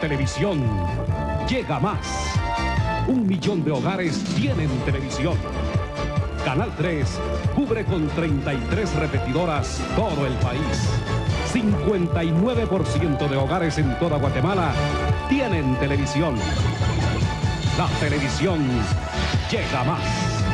televisión llega más. Un millón de hogares tienen televisión. Canal 3 cubre con 33 repetidoras todo el país. 59% de hogares en toda Guatemala tienen televisión. La televisión llega más.